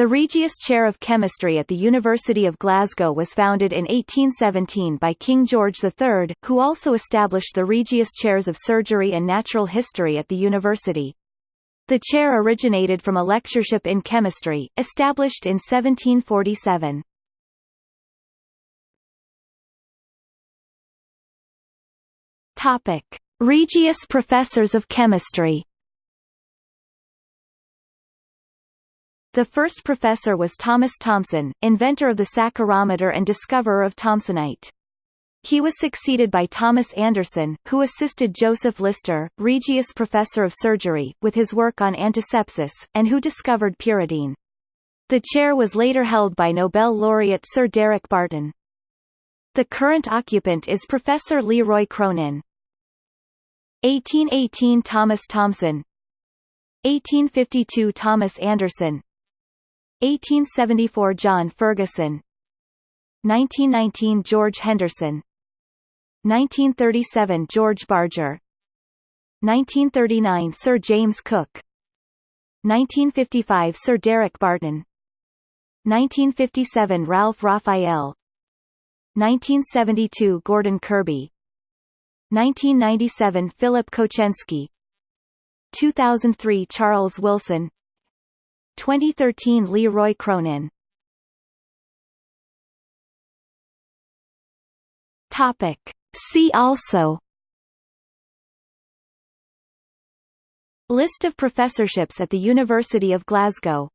The Regius Chair of Chemistry at the University of Glasgow was founded in 1817 by King George III, who also established the Regius Chairs of Surgery and Natural History at the university. The chair originated from a lectureship in chemistry, established in 1747. Topic: Regius Professors of Chemistry. The first professor was Thomas Thomson, inventor of the saccharometer and discoverer of Thomsonite. He was succeeded by Thomas Anderson, who assisted Joseph Lister, Regius Professor of Surgery, with his work on antisepsis, and who discovered pyridine. The chair was later held by Nobel laureate Sir Derek Barton. The current occupant is Professor Leroy Cronin. 1818 Thomas Thomson 1852 Thomas Anderson 1874 John Ferguson. 1919 George Henderson. 1937 George Barger. 1939 Sir James Cook. 1955 Sir Derek Barton. 1957 Ralph Raphael. 1972 Gordon Kirby. 1997 Philip Kocienski. 2003 Charles Wilson 2013 Leroy Cronin. Topic. See also. List of professorships at the University of Glasgow